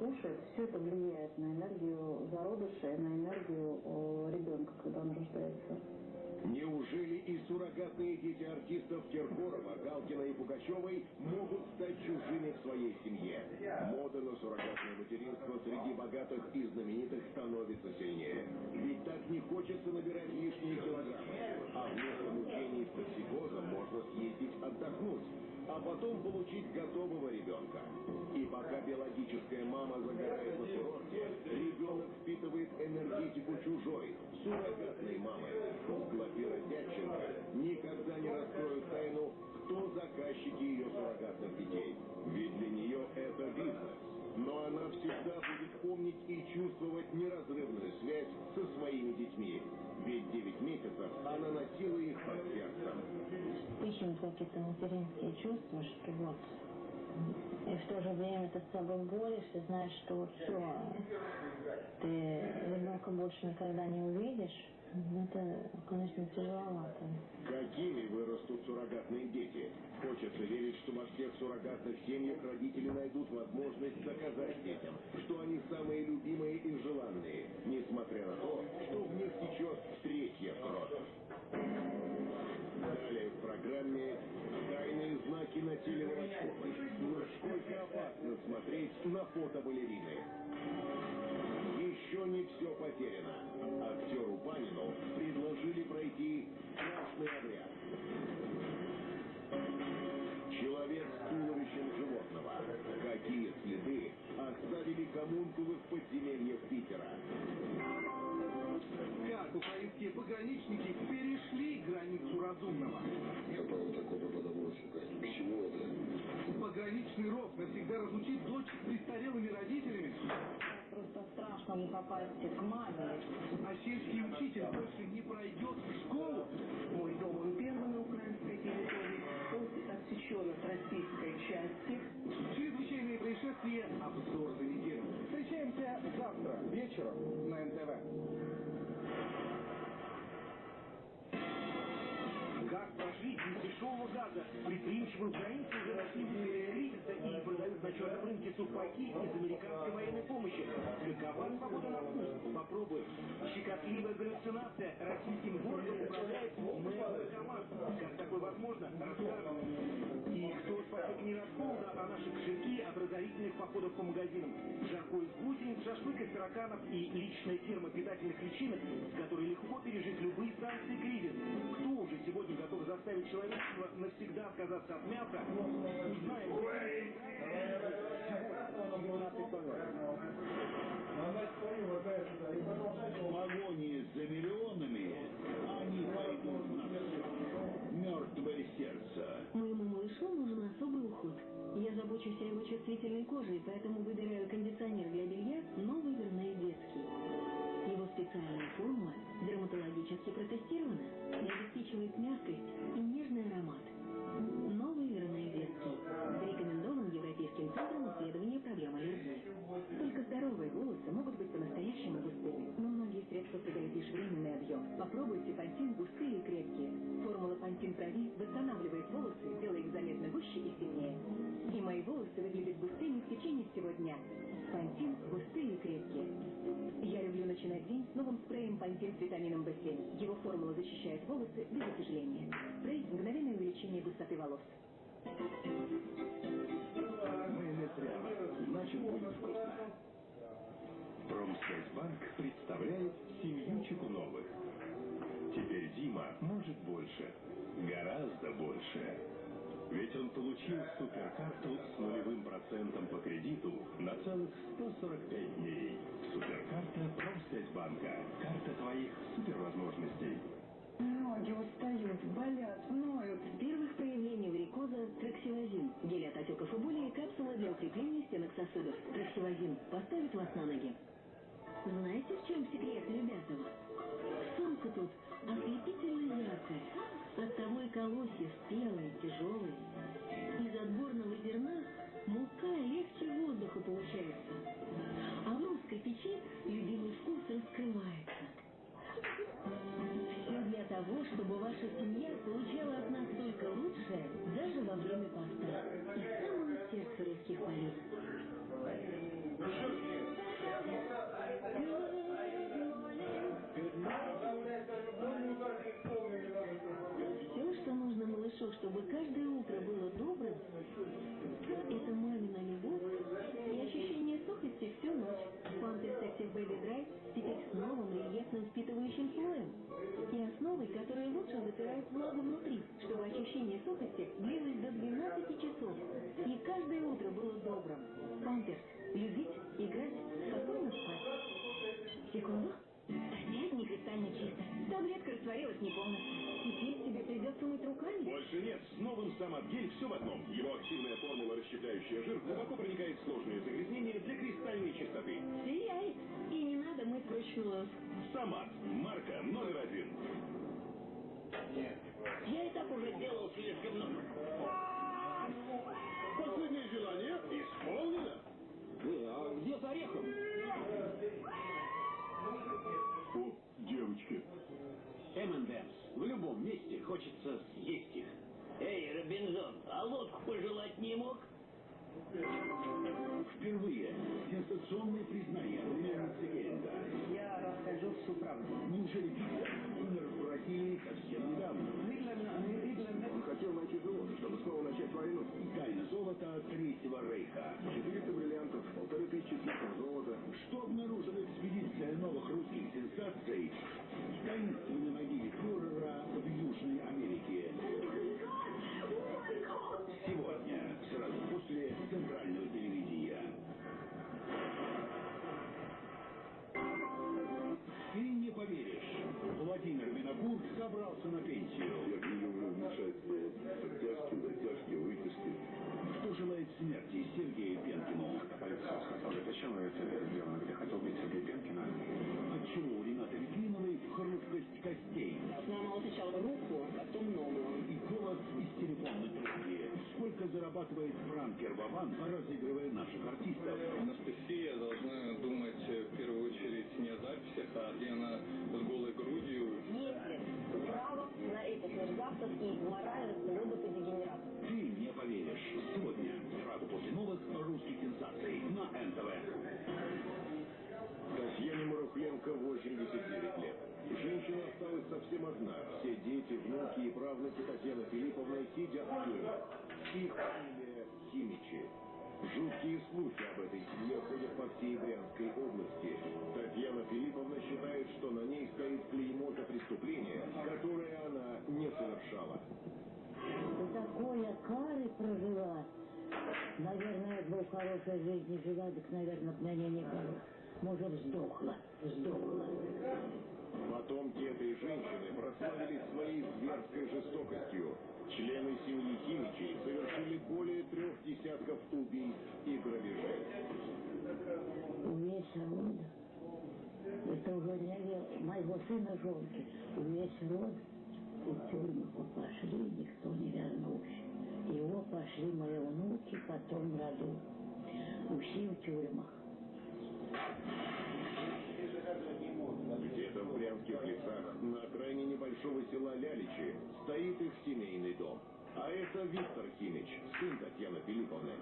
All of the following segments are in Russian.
кушает, все это влияет на энергию зародыша и на энергию ребенка, когда он рождается. Неужели и суррогатные дети артистов Киркорова, Галкина и Пугачевой могут стать чужими в своей семье? Мода на суррогатное материнство среди богатых и знаменитых становится сильнее. Ведь так не хочется набирать лишние килограммы. А вместо мучений с токсикозом можно съездить отдохнуть а потом получить готового ребенка. И пока биологическая мама загорает на курорте, ребенок впитывает энергетику чужой, суррогатной мамы. Глафира Дядченко никогда не раскроет тайну, кто заказчики ее суррогатных детей. Ведь для нее это бизнес. Но она всегда будет помнить и чувствовать неразрывную связь со своими детьми. Ведь 9 месяцев она носила их под сердцем. Ищем какие-то материнские чувства, что вот и в то же время ты с собой борешься, знаешь, что все, ты ребенка больше никогда не увидишь. Это, конечно, тяжеловато. Какими вырастут суррогатные дети? Хочется верить, что во всех суррогатных семьях родители найдут возможность доказать детям, что они самые любимые и желанные, несмотря на то, что в них течет третья кровь. Далее в программе «Тайные знаки на теле Волочковой». Насколько опасно смотреть на фото балерины. Еще не все потеряно. Актеру Панину предложили пройти страшный обряд. Человек с туловищем животного. Какие следы оставили коммункулы в подземельях Питера? Как украинские пограничники перешли границу разумного? Я правда такой преподаватель. К чему это? Пограничный ров навсегда разлучить дочь с престарелыми родителями? Просто страшно не попасть к маме. А сельский учитель больше не пройдет в школу? Мой дом он первый на украинской территории, после отсечен от российской части. Чрезвычайные происшествия. Обзор за неделю. Встречаемся завтра вечером на НТВ. Дешевого газа? Предприимчивые украинцы уже нашли кризиса и продают на черном рынке сухпайки из американской военной помощи. Какова свобода на вкус? Попробуй. Щекотливая галлюцинация. Российским городом управляет мэр. Как такое возможно? Расскажем. Кто спасет мир от холода, а наши кошельки от разорительных походов по магазинам. Жарко из гусениц, шашлык из тараканов и личная ферма питательных личинок, с которой легко пережить любые санкции кризис. Кто уже сегодня готов заставить человечество навсегда отказаться от мяса? Узнаем. В погоне за миллионами они пойдут на все. Мертвое сердце. Моему малышу нужен особый уход. Я забочусь о его чувствительной коже, поэтому выбираю кондиционер для белья «Новый Верней детский». Его специальная формула дерматологически протестирована и обеспечивает мягкость и нежный аромат. Новый Верней детский. Рекомендован Европейским центром исследования проблем аллергии. Только здоровые волосы могут быть по-настоящему густыми, но многие средства придают лишь временный объем. Попробуйте пантин густые и крепкие. Формула пантин прови восстанавливает волосы, делая их заметно гуще и сильнее. И мои волосы выглядят густыми в течение всего дня. Пантин густые и крепкие. Я люблю начинать день с новым спреем пантин с витамином В7. Его формула защищает волосы без отяжеления. Спрей – мгновенное увеличение густоты волос. Майонез ряба. Значит, будет вкусно. Промсвязьбанк представляет семью Чекуновых. Дима может больше. Гораздо больше. Ведь он получил суперкарту с нулевым процентом по кредиту на целых 145 дней. Суперкарта Промсвязьбанка. Карта твоих супервозможностей. Ноги устают, болят, ноют. Первых проявлений варикоза – траксилозин. Гель от отеков и боли и капсула для укрепления стенок сосудов. Траксилозин поставит вас на ноги. Знаете, в чем секрет, ребята? Солнце тут ослепительно яркое. Оттого и колосья спелые, тяжелые. Из отборного зерна мука легче воздуха получается. А в русской печи любимый вкус раскрывается. Все для того, чтобы ваша семья получала от нас только лучшее, даже во время поста. Из самого сердца русских полей. чтобы каждое утро было добрым, это мамина любовь и ощущение сухости всю ночь. Памперс Active Baby Dry теперь с новым рельефным впитывающим слоем и основой, которая лучше вытирает влагу внутри, чтобы ощущение сухости длилось до 12 часов. И каждое утро было добрым. Памперс. Любить, играть, спокойно спать. Секунду. Да нет, не кристально чисто. Таблетка растворилась не полностью. Шинец с новым Самат-гель все в одном. Его активная формула, расщепляющая жир, глубоко проникает в сложные загрязнения для кристальной чистоты. Сияет. И не надо мыть вручную. Самат. Марка номер один. Я и так уже сделал слишком много. Последнее желание исполнено. А где с орехом? О, девочки. M&M's. В любом месте хочется съесть их. Эй, Робинзон, а лодку пожелать не мог? Впервые сенсационное признание племянницы Геринга. Я расскажу всю правду. Неужели умер в Бразилии совсем недавно? Хотел найти золото, чтобы снова начать войну. Тайна золота Третьего Рейха. 400 бриллиантов, полторы тысячи слитков золота. Что обнаружила экспедиция новых русских сенсаций в таинственной могиле фюрера в Южной Америке? Сегодня, сразу после центрального телевидения. Ты не поверишь, Владимир Винокур собрался на пенсию. Мешать оттяжки, затяжки, выписки. Кто желает смерти Сергею Пенкину? Полиция сказала, зачем вы это сделали? Я хотел убить Сергея Пенкина. Отчего у Ренаты Литвиновой хрупкость костей? Сломала сначала руку, потом ногу. И голос из телефонной трубки. Сколько зарабатывает пранкер Вован, разыгрывая наших артистов? Анастасия должна думать э, в первую очередь не о записях, а где она с мерзавцев и моральных роботодегенератов. Ты не поверишь. Сегодня, сразу после новых русских сенсаций на НТВ. Татьяне Марухленко 89 лет. Женщина осталась совсем одна. Все дети, внуки и правнуки Татьяны Филипповны сидят в тюрьме. Их фамилия Химичи. Жуткие слухи об этой семье ходят по всей Брянской области. Татьяна Филипповна считает, что на ней стоит клеймо за преступление, которое она не совершала. Такое кары прожила. Наверное, бы в хорошей жизни жила, так, наверное, б меня не было. Может, сдохла, сдохла. Потомки этой женщины прославились своей зверской жестокостью. Члены семьи Химичей совершили более трех десятков убийств и грабежей. Весь род. Это ве- моего сына жонки. Весь род в тюрьму пошли, никто не вернулся. Его пошли мои внуки, потом роду. Все в тюрьмах. Где-то в Брянских лесах, на окраине небольшого села Ляличи, стоит их семейный дом. А это Виктор Химич, сын Татьяны Филипповны.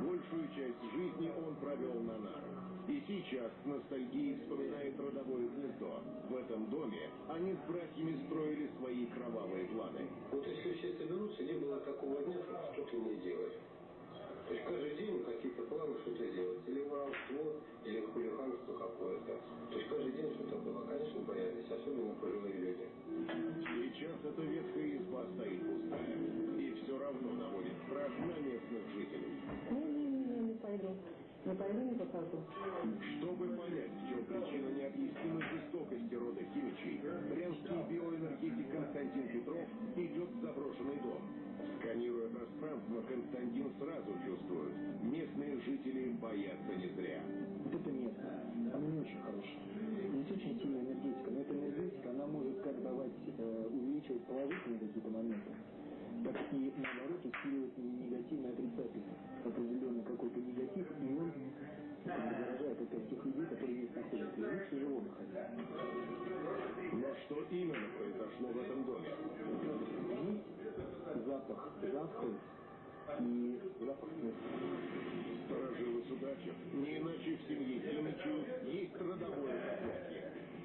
Большую часть жизни он провел на нарах. И сейчас с ностальгией вспоминает родовое гнездо. В этом доме они с братьями строили свои кровавые планы. Вот если все соберутся, не было такого дня, чтобы что-то не делать. То есть каждый день какие-то планы что-то делать. Или воровство, или хулиганство какое-то. То есть каждый день что-то было. Конечно, боялись, особенно пожилые люди. Сейчас эта ветхая изба стоит пустая. И все равно наводит страх на местных жителей. Не-не-не, не пойду. Не Чтобы понять, в чем причина необъяснимой жестокости рода Химичей, брянский биоэнергетик Константин Петров идет в заброшенный дом. Сканируя пространство, Константин сразу чувствует, местные жители боятся не зря. Вот это место, оно не очень хорошее. Здесь очень сильная энергетика, но эта энергетика, она может как давать, э, увеличивать положительные какие-то моменты, так и наоборот усиливать негативный отрицательный определенный какой-то негатив, и он заражает опять тех людей, которые здесь находятся. И тяжело выходить. Но что именно произошло в этом доме? Запах затхлый и запах смерти. Сторожилы судачев, не иначе в семье Химичей есть родовое проклятие.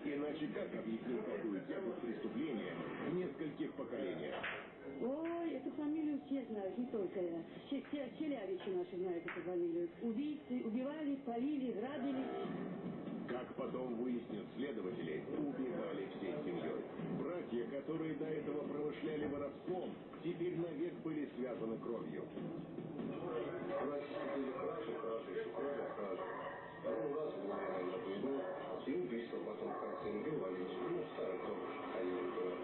Иначе как объяснить такую тягу к преступления в нескольких поколениях? Ой, эту фамилию все знают, не только я. Все, все, все лявичи наши знают эту фамилию. Убийцы убивали, полили, грабили. Как потом выяснят следователи, убивали всей семьей. Братья, которые до этого промышляли воровством, теперь навек были связаны кровью. Кражи, кражи, еще кражи, кражи. Второй раз в на войну, и убийство потом в конце убивали. Ну, старый ходили туда.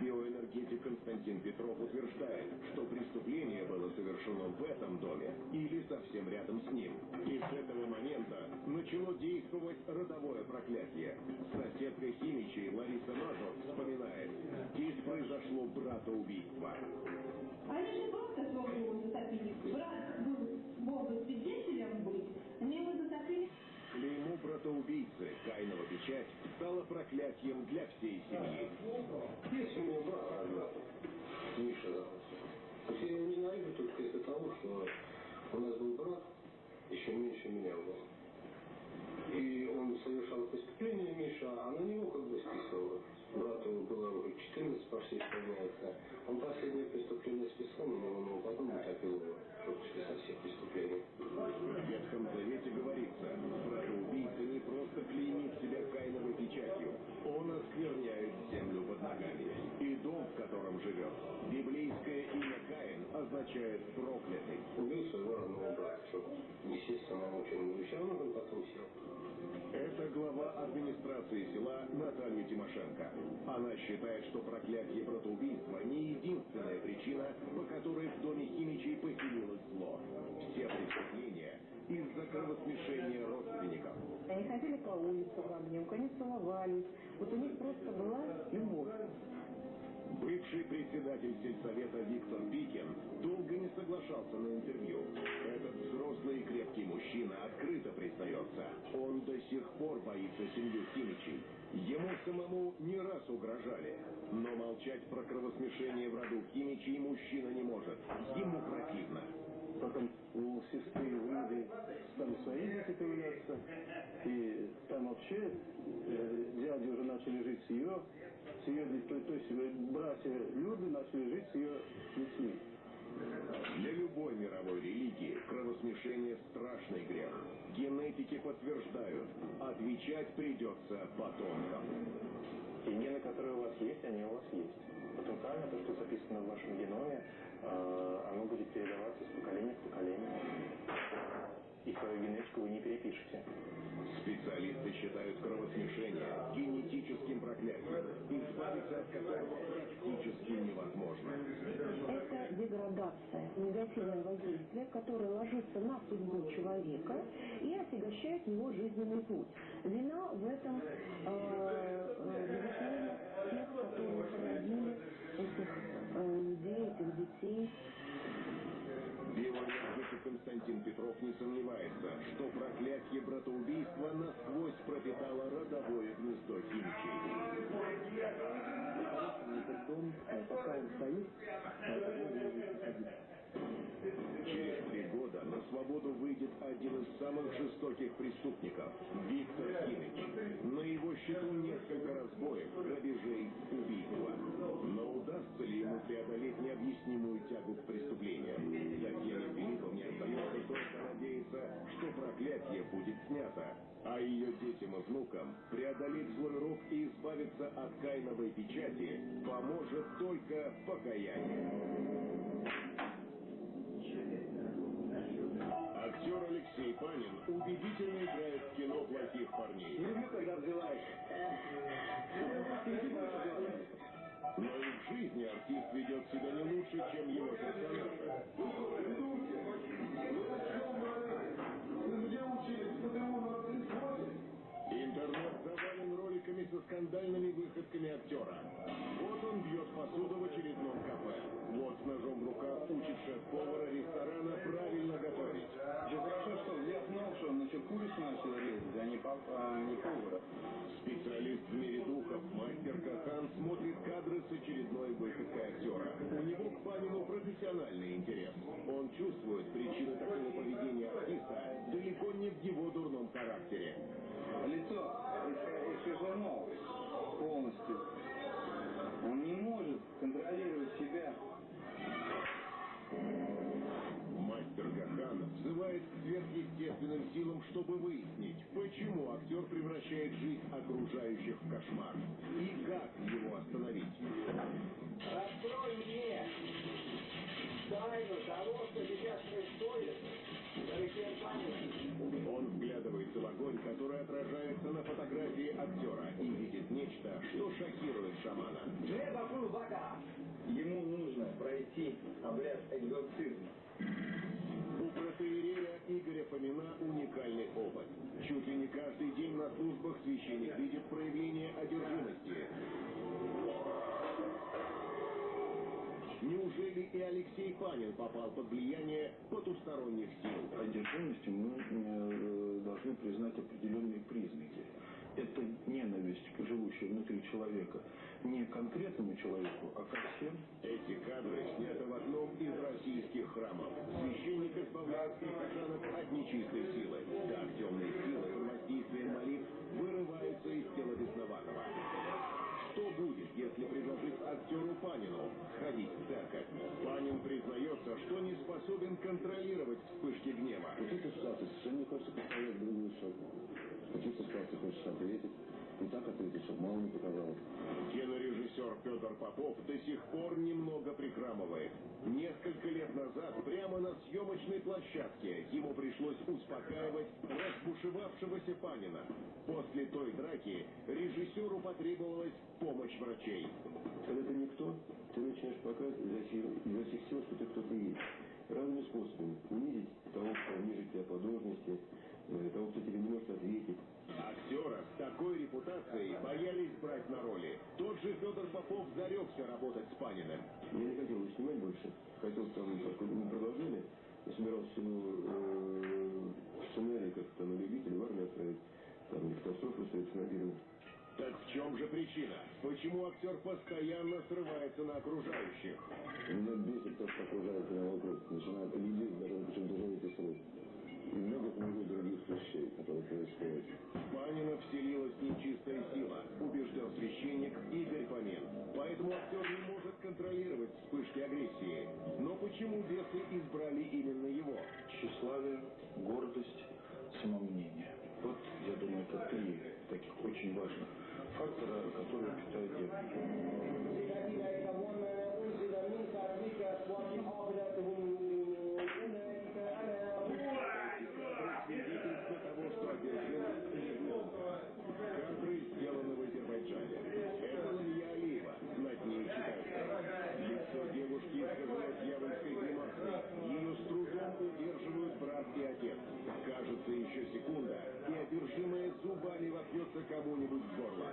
Биоэнергетик Константин Петров утверждает, что преступление было совершено в этом доме или совсем рядом с ним. И с этого момента начало действовать родовое проклятие. Соседка Химичей Лариса Мазов вспоминает, здесь произошло братоубийство. Они же просто его затопили. Брат был, бы свидетелем быть. Клеймо братоубийцы Каинова печать стала проклятием для всей семьи. Есть у меня брат родной, Миша я его ненавижу только из-за того, что у нас был брат, еще меньше меня был. И он совершал преступление, Миша, а на него как бы списывал. Брату было уже 14 почти исполняется. Он последнее преступление списал на него, но потом утопил его, чтобы списать всех преступлений. В Ветхом Завете говорится, братоубийца не просто клеймит себя Каиновой печатью, он оскверняет землю под ногами. Дом, в котором живет, библейское имя Каин означает проклятый. Убил своего родного брата, чтобы, естественно, он чем все равно он потом сел. Это глава администрации села Наталья Тимошенко. Она считает, что проклятие братоубийства не единственная причина, по которой в доме Химичей поселилось зло. Все преступления из-за кровосмешения родственников. Они ходили по улицам огнем, они целовались. Вот у них просто была любовь. Бывший председатель сельсовета Виктор Пикин долго не соглашался на интервью. Этот взрослый и крепкий мужчина открыто признается. Он до сих пор боится семью Химичей. Ему самому не раз угрожали. Но молчать про кровосмешение в роду Химичей мужчина не может. Ему противно. Потом у сестры люди стали свои дети появляться. И там вообще э, дяди уже начали жить с ее, с ее детьми. То есть э, братья люди начали жить с ее детьми. Для любой мировой религии кровосмешение – страшный грех. Генетики подтверждают, отвечать придется потомкам. И гены, которые у вас есть, они у вас есть. Потенциально то, что записано в вашем геноме, оно будет передаваться с поколения в поколение. И свою генетику вы не перепишете. Специалисты считают кровосмешение генетическим проклятием, избавиться от которого практически невозможно. Это деградация негативного действия, которое ложится на судьбу человека и отягощает его жизненный путь. Вина в этом, э, э, безусловно, тех, которые породили этих э, людей, этих детей. Биоэнергетик Константин Петров не сомневается, что проклятие братоубийства насквозь пропитало родовое гнездо дом, э, пока он стоит, выходить. Через свободу выйдет один из самых жестоких преступников – Виктор Химич. На его счету несколько разбоев, грабежей, убийства. Но удастся ли ему преодолеть необъяснимую тягу к преступлениям? Татьяне Филипповне остается только надеяться, что проклятие будет снято, а ее детям и внукам преодолеть злой рок и избавиться от кайновой печати поможет только покаяние. Актер Алексей Панин убедительно играет в кино плохих парней. Люблю, когда взрываешь. Но и в жизни артист ведет себя не лучше, чем его персонажи. Интернет завален роликами со скандальными выходками актера. Вот он бьет посуду в очередном кафе. Вот с ножом в руках учит шеф-повара ресторана правильно готовить. Все хорошо, что я знал, что он еще курицу начал резать, а не, пап- а не повара. Специалист в мире духов, мастер Кахан, смотрит кадры с очередной выходкой актера. У него к Панину профессиональный интерес. Он чувствует причины такого поведения артиста далеко не в его дурном характере. Лицо иск- искажено полностью. Он не может контролировать себя. Мастер Гахан взывает к сверхъестественным силам, чтобы выяснить, почему актер превращает жизнь окружающих в кошмар и как его остановить. Того, что сейчас происходит. Он вглядывается в в огонь, который отражается на фотографии актера и видит нечто, что шокирует шамана. Ему нужно пройти обряд экзорцизма. У протеерея Игоря Фомина уникальный опыт. Чуть ли не каждый день на службах священник видит проявление одержимости. Неужели и Алексей Панин попал под влияние потусторонних сил? Одержимостью мы э, должны признать определенные признаки. Это ненависть, живущая внутри человека, не конкретному человеку, а ко всем. Эти кадры сняты в одном из российских храмов. Священник избавляет прихожанок от нечистой силы. Так темные силы под воздействием молитв вырываются из тела бесноватого. Что будет, если предложить актеру Панину сходить в церковь? Панин признается, что не способен контролировать вспышки гнева. Вот эта ситуация совершенно не хочется представлять другую сторону. В каких ситуациях хочется ответить, и так ответить, чтобы мало не показалось. Кинорежиссер Петр Попов до сих пор немного прихрамывает. Несколько лет назад прямо на съемочной площадке ему пришлось успокаивать разбушевавшегося Панина. После той драки режиссеру потребовалась помощь врачей. Когда ты никто, ты начинаешь показывать изо всех сил, что ты кто-то есть. Разными способами. Унизить того, кто ниже тебя по должности, э, того, кто тебе не может ответить. Актера с такой репутацией боялись брать на роли. Тот же Федор Попов зарекся работать с Паниным. Я не хотел его снимать больше. Хотел там, мы продолжили, я собирался ему э, сценарий как-то на любителя в армию отправить. Там не катастрофу на Набирова. Так в чем же причина? Почему актер постоянно срывается на окружающих? Меня бесит то, что окружает меня вокруг. Начинает людей, даже причем даже эти срок. И много-много других вещей, которые происходят. В Панина вселилась нечистая сила, убежден священник Игорь Фомин. Поэтому актер не может контролировать вспышки агрессии. Но почему бесы избрали именно его? Тщеславие, гордость, самомнение. Вот, я думаю, это три таких очень важных фактора, которые питают Свидетельство того, что одержимость Кадры сделаны в Азербайджане. Это Лия Алиева. Над ней читается. Лицо девушки искажено дьявольской гримасой. Ее с трудом удерживают брат и отец. Кажется, еще секунда, и одержимая зубами вопьется кому-нибудь в горло.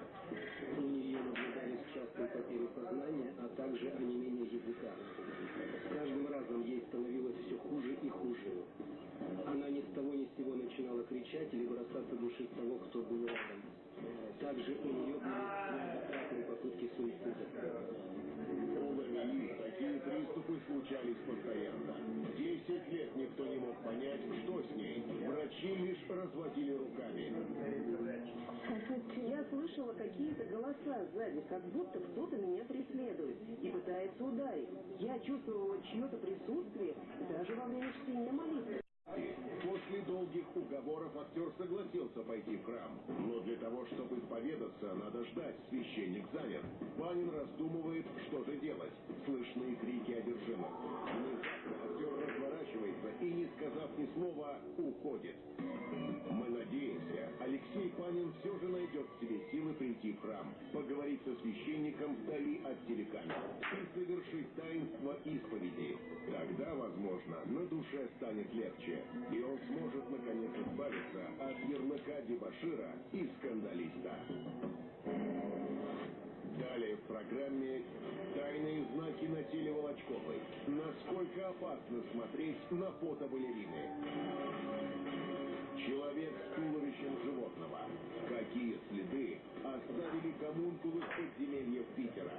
У нее наблюдались частые потери сознания, а также онемение языка. С каждым разом ей становилось все хуже и хуже. Она ни с того ни с сего начинала кричать или бросаться душить того, кто был рядом. Также у нее были неоднократные попытки суицида. У Ламии такие приступы случались постоянно. Десять лет никто не мог понять, что с ней. Врачи лишь разводили руками. Я слышала какие-то голоса сзади, как будто кто-то меня преследует и пытается ударить. Я чувствовала чье-то присутствие даже во время чтения молитвы. После долгих уговоров актер согласился пойти в храм. Но для того, чтобы исповедаться, надо ждать, священник занят. Панин раздумывает, что же делать. Слышны крики одержимых. Внезапно актер разворачивается и, не сказав ни слова, уходит. Мы надеемся, Алексей Панин все же найдет в себе силы прийти в храм, поговорить со священником вдали от телекамер и совершить таинство исповеди. Тогда, возможно, на душе станет легче, и он сможет наконец избавиться от ярлыка дебашира и скандалиста. Далее в программе «Тайные знаки на теле Волочковой». Насколько опасно смотреть на фото балерины. Человек с туловищем животного. Какие следы оставили гомункулы в подземельях Питера?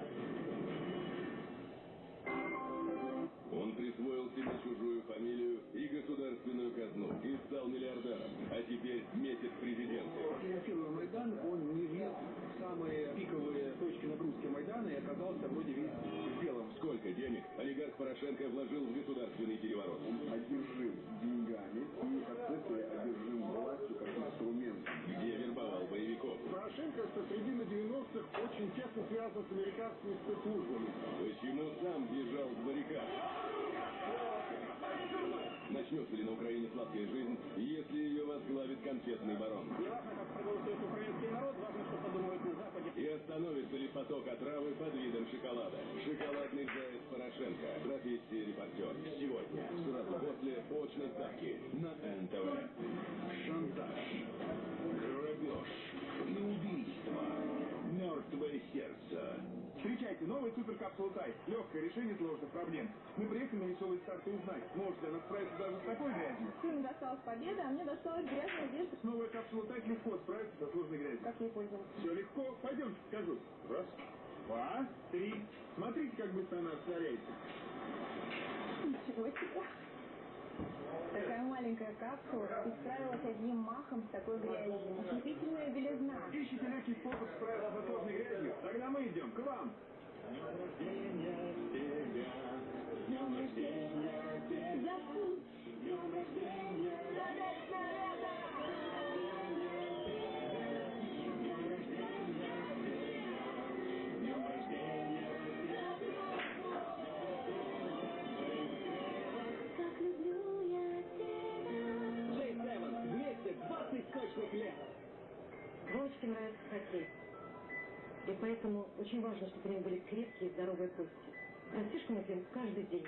Присвоил себе чужую фамилию и государственную казну и стал миллиардером, а теперь метит президенты. Финансируя Майдан, он не влез в самые пиковые точки нагрузки Майдана и оказался вроде весь в белом. Сколько денег олигарх Порошенко вложил в государственный переворот? Одержим деньгами и отцепли одержим властью как связан с американскими спецслужбами. Почему сам бежал с баррикад? Начнется ли на Украине сладкая жизнь, если ее возглавит конфетный барон? Не важно, как проголосует украинский народ, важно, что подумают на Западе. И остановится ли поток отравы под видом шоколада? Шоколадный заяц Порошенко. Профессия репортер. Сегодня, сразу после очной ставки на НТВ. Шантаж, грабеж и убийство. Мертвое сердце. Встречайте, новый суперкапсула Тай. Легкое решение сложных проблем. Мы приехали на веселый старт и узнать, может ли она справиться даже с такой грязью. Сыну досталась победа, а мне досталась грязная одежда. Новая капсула Тай легко справится со сложной грязью. Как ей пользоваться? Все легко. Пойдемте покажу. Раз, два, три. Смотрите, как быстро она растворяется. Ничего себе. Такая маленькая капсула и справилась одним махом с такой грязью. Ослепительная белизна. Ищите легкий способ справиться со сложной грязью? Тогда мы идем к вам. За вкус. Так Вовочке нравится хоккей. И поэтому очень важно, чтобы у него были крепкие, здоровые кости. Растишку мы пьем каждый день.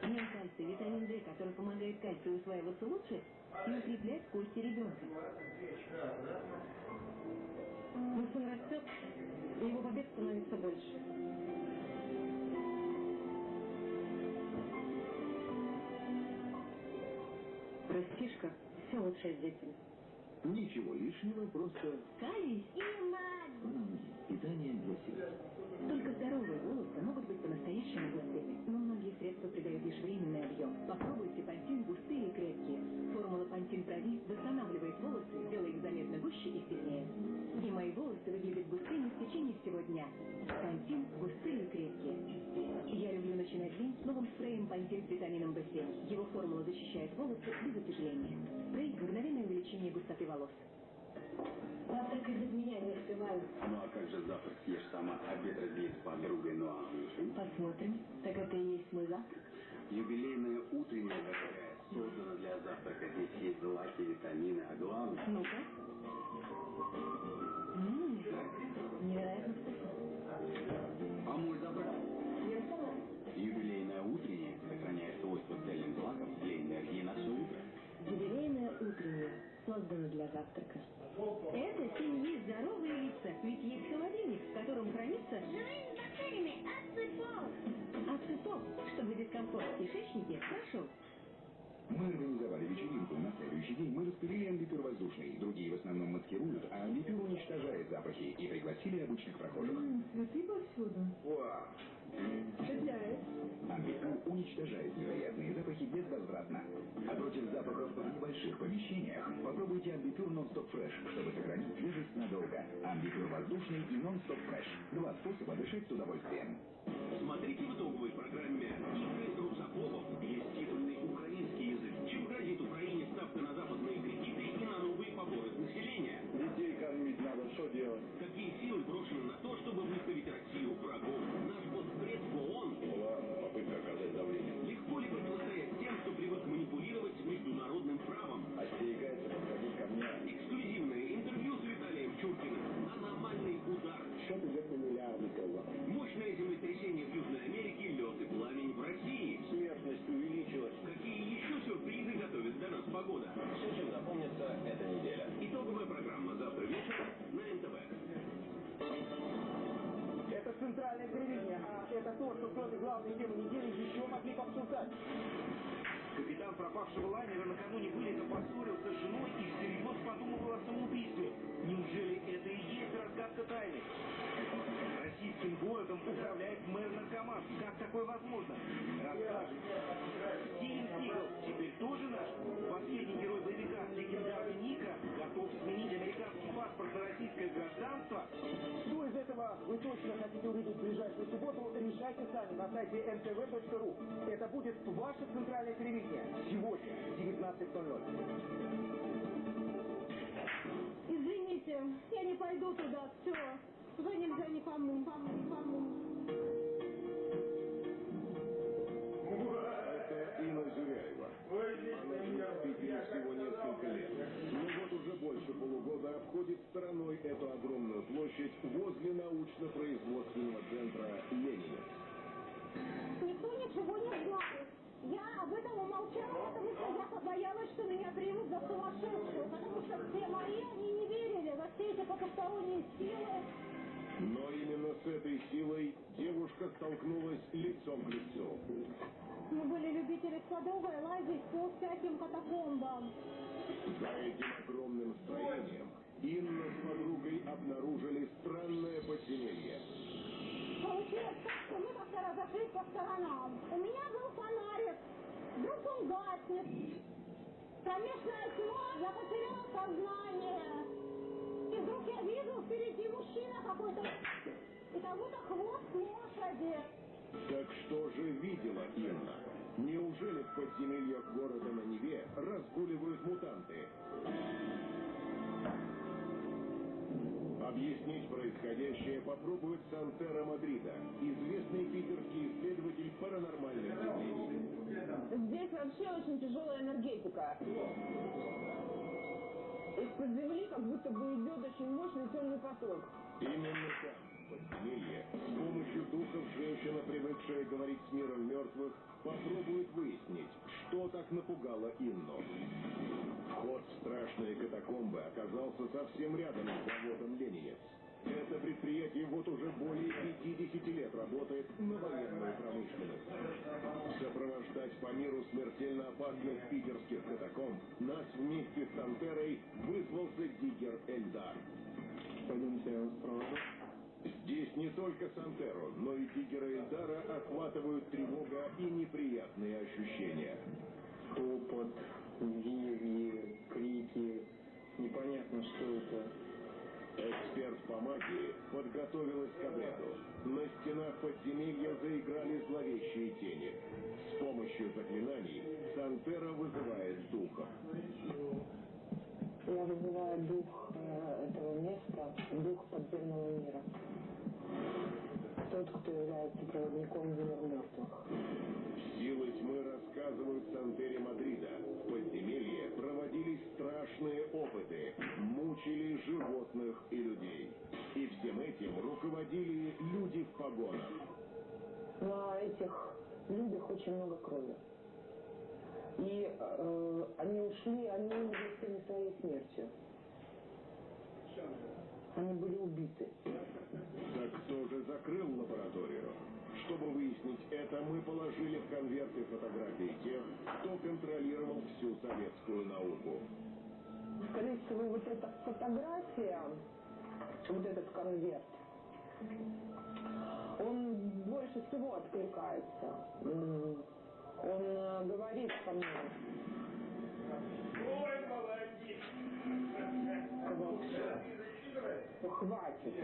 Кальций, витамин D, который помогает кальцию усваиваться лучше и укреплять кости ребенка. Мой сын растет, и его побед становится больше. Растишка – все лучшее с детьми. Ничего лишнего, просто Калий м, питание для сердца. Только здоровые волосы могут быть по-настоящему густыми, но многие средства придают лишь временный объем. Попробуйте пантин густые и крепкие. Формула пантин прови восстанавливает волосы, делая их заметно гуще и сильнее. И мои волосы выглядят густыми в течение всего дня. Пантин густые и крепкие. Я люблю начинать день с новым спреем пантин с витамином В7. Его формула защищает волосы без отяжеления. Увеличение густоты волос. Завтракать без меня не успеваю. Ну а как же завтрак съешь сама, обед разделить с подругой, ну а ужин? Посмотрим. Так это и есть мой завтрак? Юбилейная утренняя дорогая, создана для завтрака. Здесь есть злаки, витамины, а главное... Ну-ка. Ммм, невероятно вкусно. А мой завтрак? Я создано для завтрака. Это семьи здоровые лица, ведь есть холодильник, в котором хранится ацетон, чтобы дискомфорт в кишечнике прошел. Мы организовали вечеринку. На следующий день мы распылили амбипюр воздушный. Другие в основном маскируют, а амбипюр уничтожает запахи. И пригласили обычных прохожих. Цветы повсюду. Вау. Амбипюр уничтожает невероятные запахи безвозвратно. А против запахов в небольших помещениях попробуйте амбипюр нон-стоп фреш, чтобы сохранить свежесть надолго. Амбипюр воздушный и нон-стоп фреш. Два способа дышать с удовольствием. Смотрите в итоговой программе то, что кроме главной темы недели еще могли бы обсуждать. Капитан пропавшего лайнера накануне вылета поссорился с женой и всерьез подумывал о самоубийстве. Неужели это и есть разгадка тайны? Российским городом управляет мэр наркоман. Как такое возможно? Расскажем. Стивен Сигал теперь тоже наш? Последний герой на российское гражданство? Что из этого вы точно хотите увидеть в ближайшую субботу, решайте сами на сайте ntv.ru. Это будет ваше центральное телевидение. Сегодня, в 19.00. Извините, я не пойду туда, все. Туда нельзя никому, никому, никому. Это Инна Зюряева. Она Милана обходит стороной эту огромную площадь возле научно-производственного центра Ленина. Никто ничего не знает. Я об этом умолчала, потому что я побоялась, что меня примут за сумасшедшую, потому что все мои, они не верили во все эти потусторонние силы. Но именно с этой силой девушка столкнулась лицом к лицу. Мы были любители садовой лазить по всяким катакомбам. За этим огромным строением Инна с подругой обнаружили странное подземелье. Получилось так, что мы как-то разошлись по сторонам. У меня был фонарик. Вдруг он гаснет. Кромешная тьма, я потеряла сознание. И вдруг я вижу впереди мужчина какой-то. И как будто хвост лошади. Так что же видела Инна? Неужели в подземельях города на Неве разгуливают мутанты? Объяснить происходящее попробует Сантера Мадрида, известный питерский исследователь паранормальных явлений. Здесь вообще очень тяжелая энергетика. Из-под земли как будто бы идет очень мощный темный поток. Именно там, в подземелье, с помощью духов женщина, привыкшая говорить с миром мертвых, попробует выяснить, что так напугало Инну. Вход в страшные катакомбы оказался совсем рядом с заводом «Ленинец». Это предприятие вот уже более 50 лет работает на военную промышленность. Сопровождать по миру смертельно опасных питерских катакомб нас вместе с Сантерой вызвался Диггер Эльдар. Пойдемте, провожу. Здесь не только Сантеру, но и Диггера Эльдара охватывают тревога и неприятные ощущения. Топот, визги, крики. Непонятно, что это. Эксперт по магии подготовилась к обряду. На стенах подземелья заиграли зловещие тени. С помощью заклинаний Сантера вызывает духов. Я вызываю дух э, этого места, дух подземного мира. Тот, кто является проводником в мир мертвых. Силы тьмы рассказывают Сантере Мадрида. В подземелье проводились страшные опыты, мучили животных и людей. И всем этим руководили люди в погонах. На этих людях очень много крови. И э, они ушли, они умерли не своей смертью. Они были убиты. Так кто же закрыл лабораторию? Чтобы выяснить это, мы положили в конверты фотографии тех, кто контролировал всю советскую науку. Скорее всего, вот эта фотография, вот этот конверт, он больше всего откликается. Он э, говорит со мной. Ой, молодец! Вот. Хватит.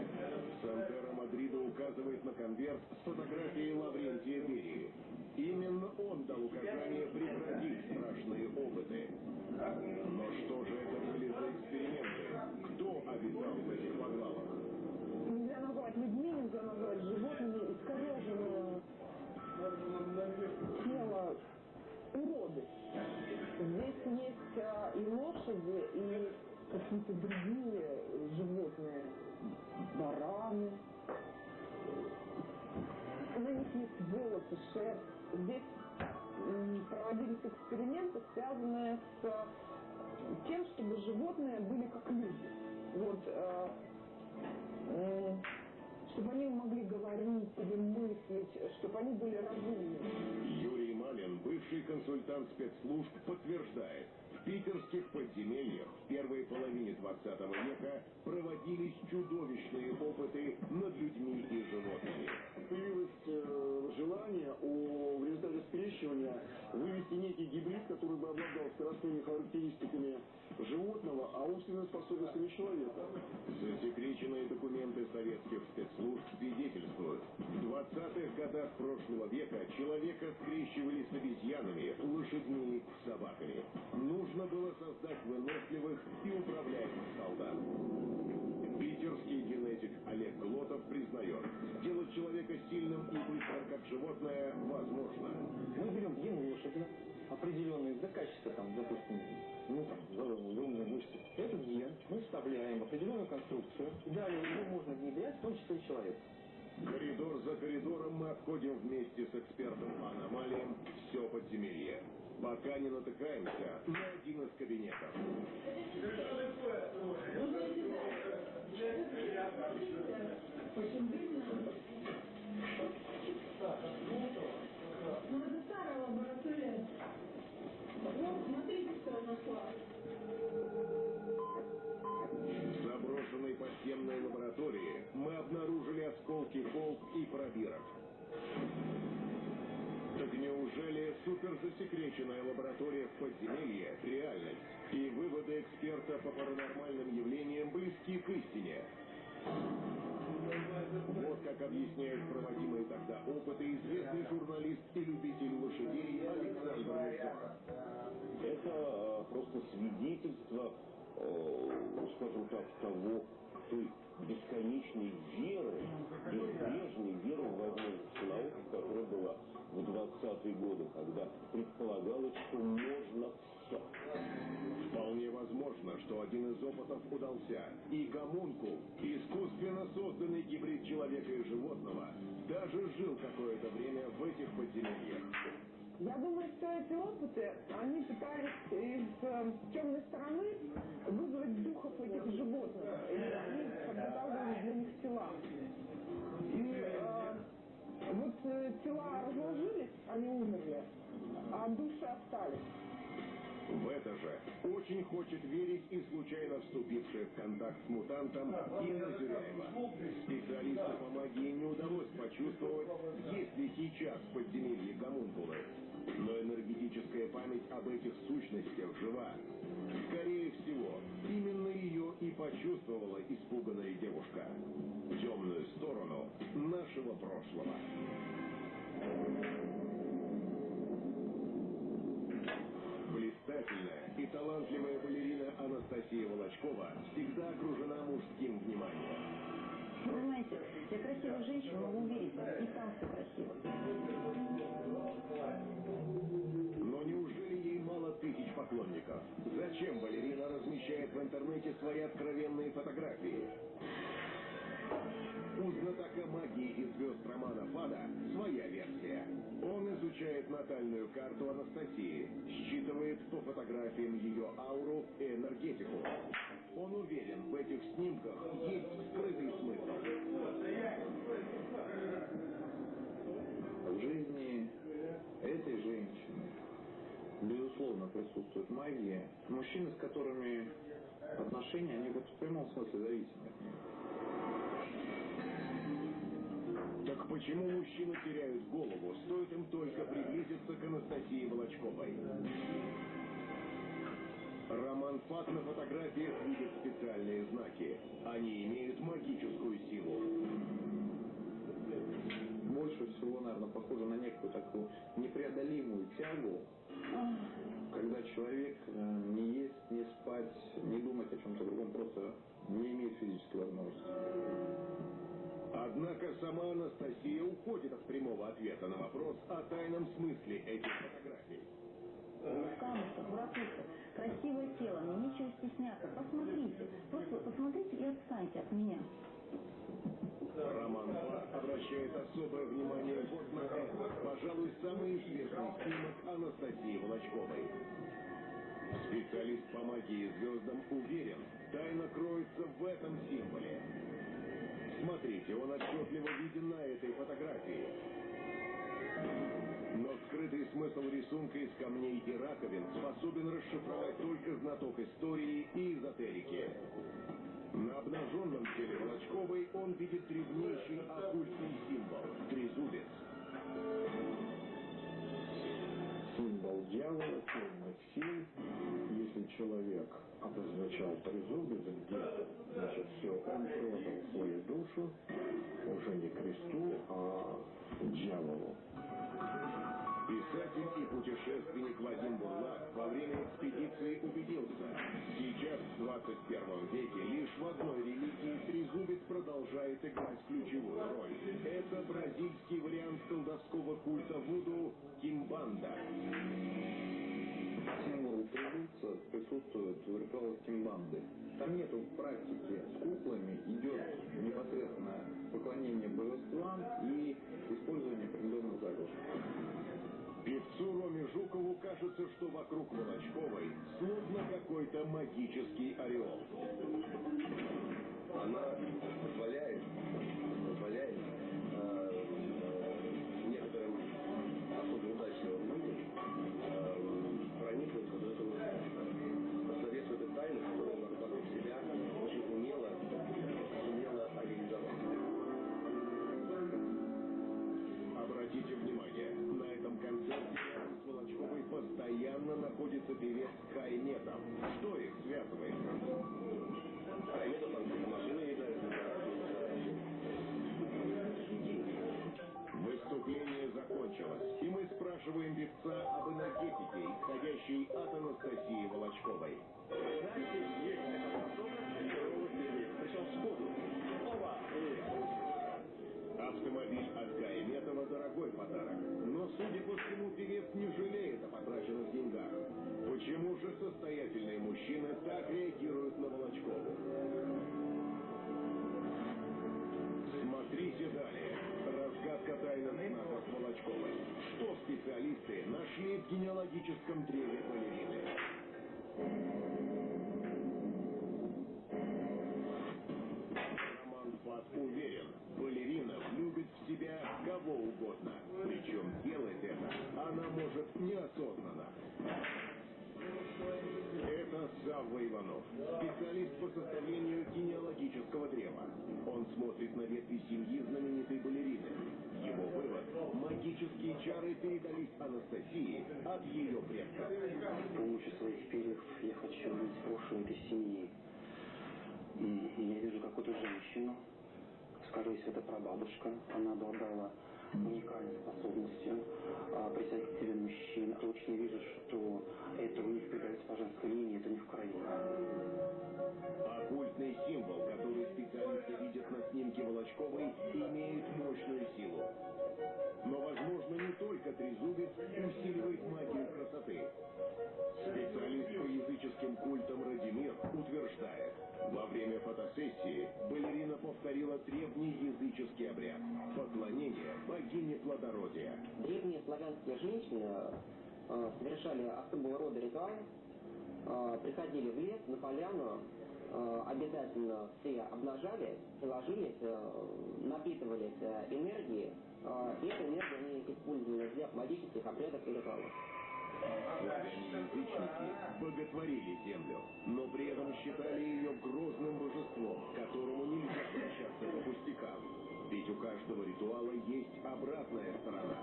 Сантера Мадрида указывает на конверт с фотографией Лаврентия Берии. Именно он дал указание прекратить страшные опыты. Но что же это были за эксперименты? Кто обитал в этих подвалах? Нельзя назвать людьми, нельзя назвать животными, искореженное есть а, и лошади, и какие-то другие животные, бараны. На них есть волосы, шерсть. Здесь проводились эксперименты, связанные с а, тем, чтобы животные были как люди. Вот э, м, чтобы они могли говорить или мыслить, чтобы они были разумны. Юрий Малин, бывший консультант спецслужб, подтверждает, питерских подземельях в первой половине 20 века проводились чудовищные опыты над людьми и животными. Появилось э, желание у, в результате скрещивания вывести некий гибрид, который бы обладал скоростными характеристиками животного, а умственными способностями человека. Засекреченные документы советских спецслужб свидетельствуют, в 20-х годах прошлого века человека скрещивали с обезьянами, лошадьми, собаками. Нужно было создать выносливых и управляемых солдат. Питерский генетик Олег Глотов признает, сделать человека сильным и быстрым, как животное, возможно. Мы берем ген лошади, определенные за качество, там, допустим, ну там, огромные мышцы. Этот ген мы вставляем в определенную конструкцию, далее его можно внедрять, в том числе и человек. Коридор за коридором мы обходим вместе с экспертом по аномалиям все подземелье. Пока не натыкаемся на один из кабинетов. Ну, это старая лаборатория. Вот, смотрите, что я нашла. Заброшенной подземной лаборатории мы обнаружили осколки волк и пробирок. Неужели суперзасекреченная лаборатория в подземелье – реальность? И выводы эксперта по паранормальным явлениям близки к истине? Вот как объясняет проводимые тогда опыты известный журналист и любитель лошадей Александр Музор. Это э, просто свидетельство, э, скажем так, того, той бесконечной веры, безбрежной веры в возможность науки, которая была в 20-е годы, когда предполагалось, что можно все. Вполне возможно, что один из опытов удался. И гомункул, искусственно созданный гибрид человека и животного, даже жил какое-то время в этих подземельях. Я думаю, что эти опыты, они пытались из э, темной стороны вызвать духов этих животных. И они для них тела. И э, вот э, тела разложились, они умерли, а души остались. В это же очень хочет верить и случайно вступившая в контакт с мутантом Инна Зюряева. Специалисту по магии не удалось почувствовать, есть ли сейчас в подземелье гомункулы. Но энергетическая память об этих сущностях жива. Скорее всего, именно ее и почувствовала испуганная девушка. Темную сторону нашего прошлого. Блистательная и талантливая балерина Анастасия Волочкова всегда окружена мужским вниманием. Понимаете, я красивая женщина, могу вас, и там все красиво. Тысяч поклонников? Зачем балерина размещает в интернете свои откровенные фотографии? У знатока магии и звезд романа Фада своя версия. Он изучает натальную карту Анастасии, считывает по фотографиям ее ауру и энергетику. Он уверен, в этих снимках есть скрытый смысл. В жизни этой женщины, безусловно, присутствует магия. Мужчины, с которыми отношения, они вот в прямом смысле зависимы от них. Так почему мужчины теряют голову, стоит им только приблизиться к Анастасии Волочковой? Роман Фат на фотографиях видит специальные знаки. Они имеют магическую силу. Больше всего, наверное, похоже на некую такую непреодолимую тягу, когда человек э, не есть, не спать, не думать о чем-то другом, просто не имеет физической возможности. Однако сама Анастасия уходит от прямого ответа на вопрос о тайном смысле этих фотографий. Камушка, буракуша, красивое тело, мне нечего стесняться. Посмотрите, просто посмотрите и отстаньте от меня. Роман Фат обращает особое внимание вот на это, пожалуй, самый известный снимок Анастасии Волочковой. Специалист по магии звездам уверен, тайна кроется в этом символе. Смотрите, он отчетливо виден на этой фотографии. Но скрытый смысл рисунка из камней и раковин способен расшифровать только знаток истории и эзотерики. На обнаженном теле Волочковой он видит древнейший оккультный символ – трезубец. Символ дьявола, темных сил. Если человек обозначал трезубец где-то, значит все, он продал свою душу уже не кресту, а дьяволу. Писатель и путешественник Вадим Бурлак во время экспедиции убедился, сейчас в 21 веке лишь в одной религии трезубец продолжает играть ключевую роль. Это бразильский вариант колдовского культа Вуду Кимбанда. Символ трезубца присутствует в ритуалах кимбанды. Там нету практики с куклами, идет непосредственно поклонение божествам и использование определенных заговоров. Певцу Роме Жукову кажется, что вокруг Волочковой словно какой-то магический ореол. Она позволяет, находится певец Кайметов. Что их связывает? Кайметов там машины Выступление закончилось, и мы спрашиваем певца об энергетике, исходящей от Анастасии Волочковой. Знаете, есть такая причем сходу. Автомобиль от Кайметова дорогой подарок, но, судя по всему, певец не жалеет о потраченных деньгах. Почему же состоятельные мужчины так реагируют на Волочкову? Смотрите далее. Разгадка тайны знаков Волочковой. Что специалисты нашли в генеалогическом древе балерины? Уверен, балерина влюбит в себя кого угодно. Она может неосознанно. Это Савва Иванов, специалист по составлению генеалогического древа. Он смотрит на ветви семьи знаменитой балерины. Его вывод – магические чары передались Анастасии от ее предков. С помощью своих перьев я хочу увидеть прошлое этой семьи. Я вижу какую-то женщину, скорее всего, это прабабушка. Она обладала уникальной способностью а, себе мужчин. Точно вижу, что это у них передается по женской линии, это не в крови. Оккультный символ, который специалисты видят на снимке Волочковой, имеет мощную силу. Но, возможно, не только трезубец усиливает магию красоты. Специалист по языческим культам Радимир утверждает, во время фотосессии балерина повторила древний языческий обряд – поклонение богине плодородия. Древние славянские женщины совершали особого рода ритуал, э, приходили в лес, на поляну, э, обязательно все обнажались, ложились, э, напитывались э, энергией, и эту энергию они использовали для магических обрядов и ритуалов. Славяне-язычники боготворили землю, но при этом считали ее грозным божеством, которому нельзя обращаться по пустякам. Ведь у каждого ритуала есть обратная сторона.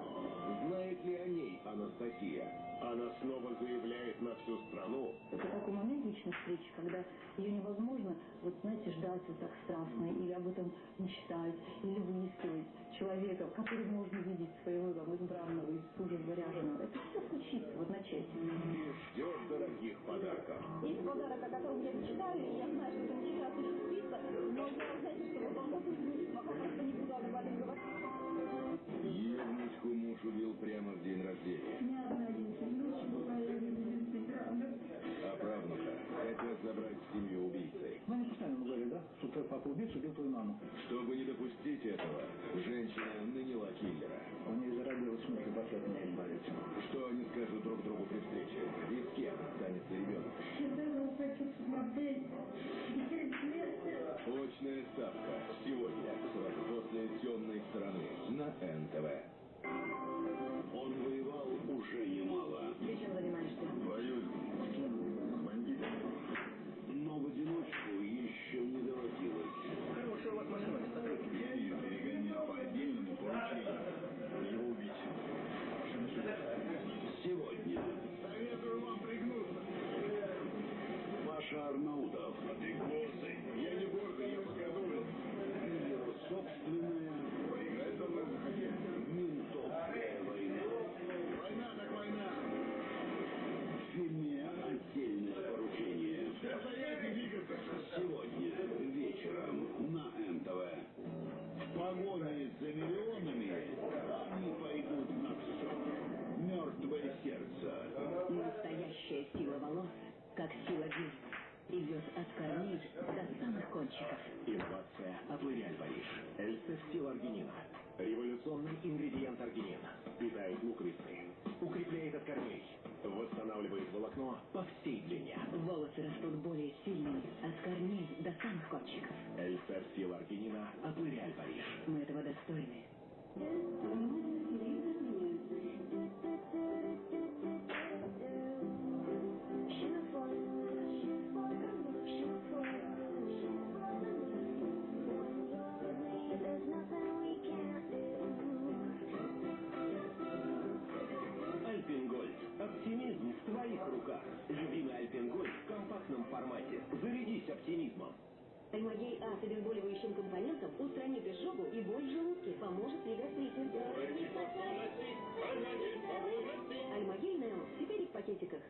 Знает ли о ней Анастасия? Она снова заявляет на всю страну. Это такой момент личной встречи, когда ее невозможно, вот знаете, ждать вот так страстно, или об этом мечтать, или выискивать человека, в котором можно видеть своего там, избранного, из сужа заряженного. Это все случится в одночасье. И ждет дорогих подарков. Есть подарок, о котором я мечтаю, и я знаю, что это мечта осуществится, но я, знаете, что вот он вот пока просто не буду об этом говорить. Евнучку муж убил прямо в день рождения. А правнука хотят забрать семью убийцей. Ну, они постоянно говорят, да, что твой папа убийца убил твою маму. Чтобы не допустить этого, женщина наняла киллера. У нее зародилась мысль вообще от меня избавиться. Что они скажут друг другу при встрече? И с кем останется ребенок? Очная ставка. Сегодня, сразу после темной стороны, на НТВ. Он воевал уже немало. Ты чем занимаешься? Воюю. С кем? С бандитами. Но в одиночку еще не доводилось. Вас машина, смотрите. Я ее перегонял по отдельному поручению. Его убить. Сегодня. Советую вам пригнуться. Паша Арнаутов. А ты гордый. Я не гордый, я показываю. Ее разработчиков. Инновация от L'Oréal Париж. Эльсестил аргинина. Революционный ингредиент аргинин. Питает луковицы. Укрепляет от корней. Восстанавливает волокно по всей длине. Волосы растут более сильными от корней до самых кончиков. Эльсестил аргинина от L'Oréal Париж. Мы этого достойны. Оптимизм в твоих руках. Любимый Альпингольд в компактном формате. Зарядись оптимизмом. Альмагей А с обезболивающим компонентом устранит изжогу и боль в желудке, поможет при гастрите. Альмагей Нео теперь и в пакетиках.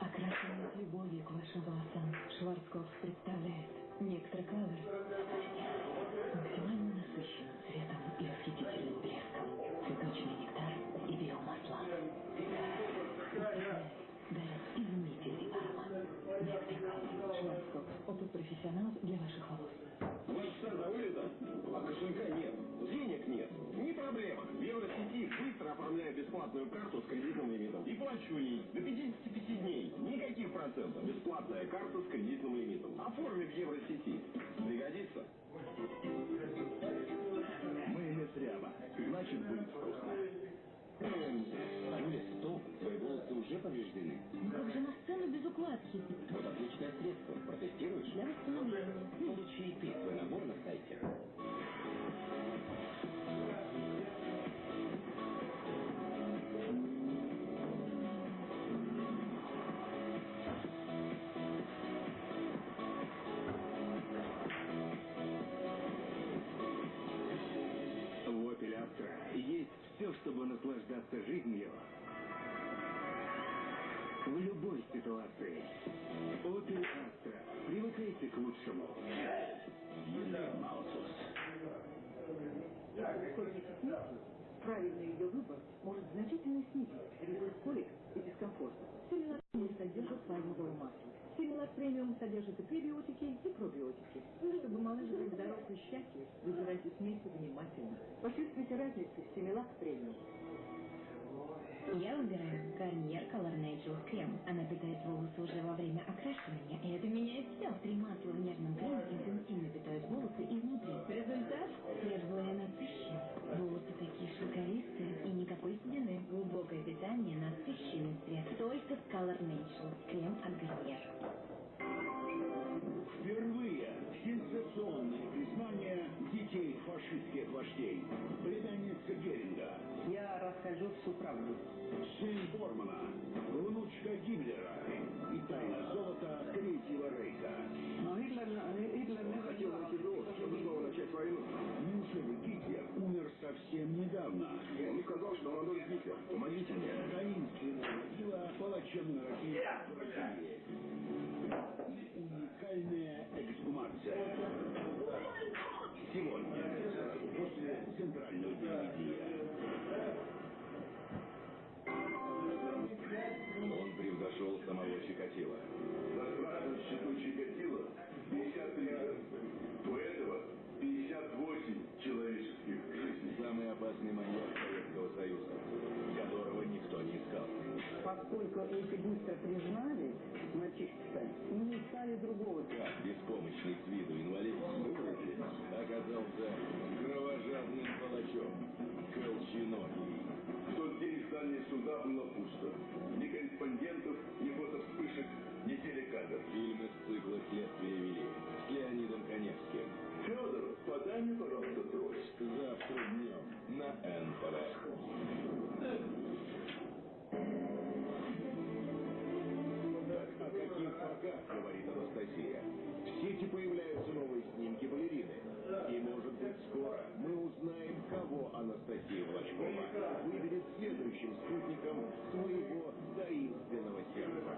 Окрашенный с любовью к вашим волосам. Шварцкопф представляет Некстра Color. Максимально насыщенным Color. Шварцкопф. Опыт профессионал для ваших волос. Сын за вылетом, а кошелька нет, денег нет. Не проблема. В Евросети быстро оформляю бесплатную карту с кредитным лимитом. И плачу ей до 55 дней. Никаких процентов. Бесплатная карта с кредитным лимитом. Оформи в Евросети. Пригодится? Майонез ряба. Значит, будет вкусно. Юля, стоп, твои волосы уже повреждены. Как же на сцену без укладки? Вот отличное средство. Протестируешь? Для восстановления. Получи и ты свой набор на сайте. Наслаждаться жизнью в любой ситуации. Opel Astra. Привыкайте к лучшему. Правильный ее выбор может значительно снизить риск колик и дискомфорта. Симилак не содержит пальмового масла. Симилак премиум содержит и пребиотики, и пробиотики. Чтобы малыш был здоров и счастлив, выбирайте смесь внимательно. Почувствуйте разницу Симилак премиум. Я выбираю Гарниер Color Naturals крем. Она питает волосы уже во время окрашивания, и это меняет все. Три масла в нежном креме интенсивно питают волосы изнутри. Результат светлый и насыщенный. Волосы такие шелковистые и никакой седины. Глубокое питание, насыщенный цвет. Только с Color Naturals крем от Гарниер. Впервые признание детей фашистских вождей. Племянница Геринга. Я расскажу всю правду. Сын Бормана. Внучка Гиммлера. И тайна золота Третьего Рейха. Но Гитлер, Гитлер не Хотел найти довод, чтобы снова начать войну. Неужели Гитлер умер совсем недавно? Он сказал, что молодой Гитлер. Помогите мне. Таинственная могила в России. Уникальная эксгумация. Сегодня, после центрального телевидения. Он превзошел самого Чикатило. На страшном счету Чикатило 53 жертвы. У этого 58 человеческих жизней. Самый опасный маньяк Советского Союза, которого никто не искал. Поскольку эти быстро признали мальчишки не искали другого. Как беспомощный с виду оказался кровожадным палачом, колченогий. В тот день в здании суда было пусто. Ни корреспондентов, ни фотовспышек, ни телекамер. Фильм из цикла «Следствие вели» с Леонидом Коневским. Федор, подай мне, пожалуйста, трость. Завтра днем на НТВ. Так о каких фарках говорит Анастасия? Скоро мы узнаем, кого Анастасия Влачкова выберет следующим спутником своего таинственного сердца.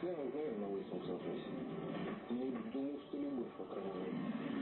Я уверен на 808. Ну, думаю, что любовь, крайней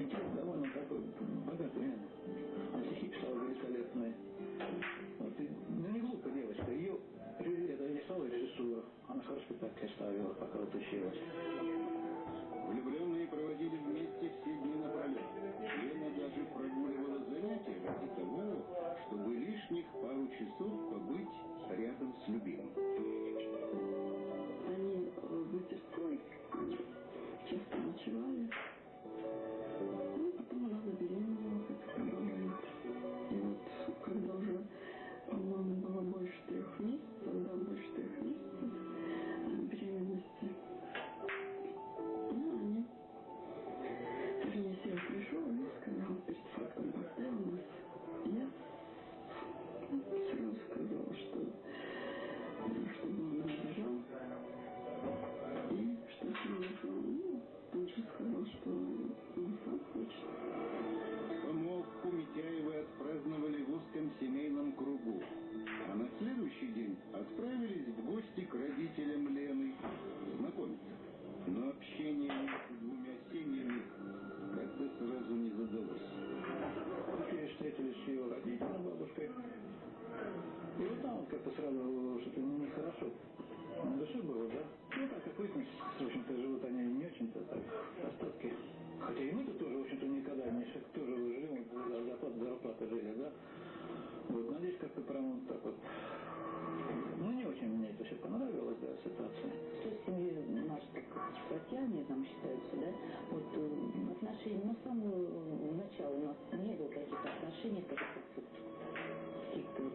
интеллект довольно такой богатый. Она стихи писала великолепные. Вот, и, ну, не глупая девочка. Ее это рисовала режиссура. Она хорошо спектакли ставила, пока вот училась. И мы-то тоже, в общем-то, никогда не тоже живем, за зарплату, зарплаты жили, да? Вот, надеюсь, как-то прям вот так вот. Ну, не очень мне это все понравилось, да, ситуация. Что в семье наши так братьяне там считаются, да, вот э, отношения, ну, с самого начала у нас не было каких-то отношений, каких-то каких-то вот,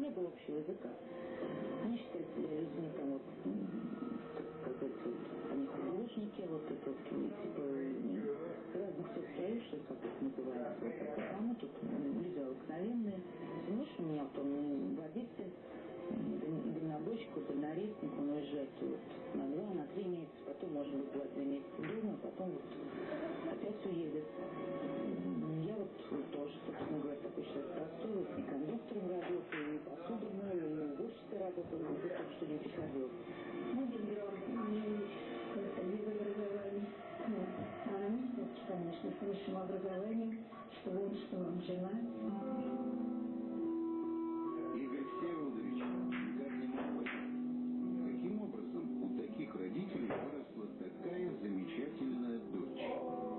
не было общего языка. Они считают себя людьми там вот, как сказать, художники, вот это вот, и, типа, разных соцсоюзов, как это называется, вот. А мы тут м, люди обыкновенные. Муж у меня он водитель, м, даль- дальнобойщик, вот дальнорезник, он уезжает вот на два, на три месяца, потом, может быть, два-три месяца дома, потом вот опять уедет. Я вот, вот тоже, собственно говоря, такой человек простой, и кондуктором работаю, и посуду и уборщицей работаю, вот так что не приходил. Ну, это без конечно, с высшим образованием, что он, что Анжела. Игорь Всеволодович никак не мог понять, каким образом у таких родителей выросла такая замечательная дочь.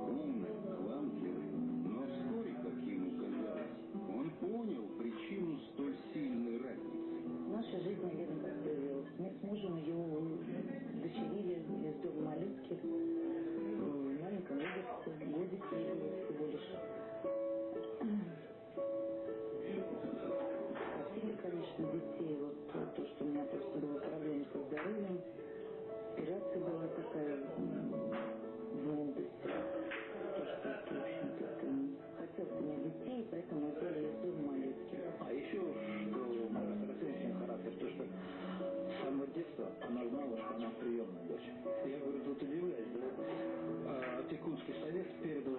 Умная, талантливая, но вскоре, как ему казалось, он понял причину столь сильной разницы. Наша жизнь, наверное, так появилась. Мы с мужем ее дочерили из дома Малютки. Наталья Кузьма А еще, что у Марии характер, то, что с самого детства она знала, что она приемная дочь. Я, говорю, тут удивляюсь, да? А, Опекунский совет передал